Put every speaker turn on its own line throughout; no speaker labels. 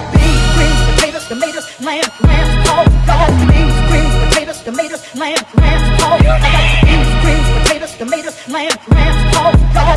got beans, greens, potatoes, tomatoes, lamb, lamb, pork, dog. Beans, greens, potatoes, tomatoes, lamb, lamb, pork. I got beans, greens, potatoes, tomatoes, lamb, lamb, oh, pork, dog.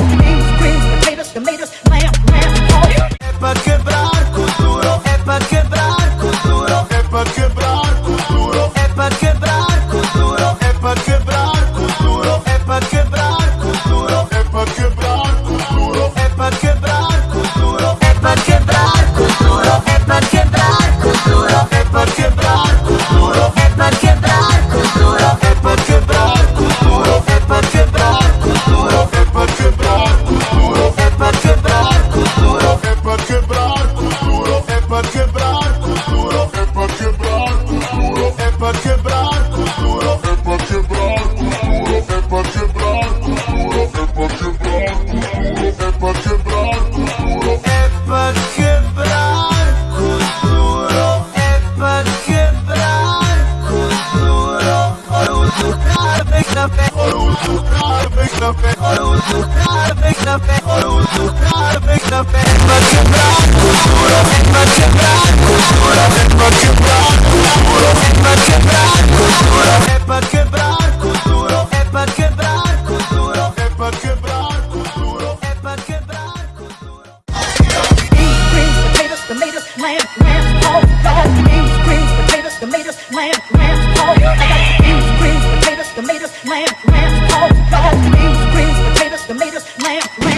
Para quebrar lamb, lamb, pork.
I
beans, greens, potatoes, tomatoes, lamb, beans, greens, potatoes, tomatoes, lamb, lambs. I got beans, greens, potatoes, tomatoes, lamb.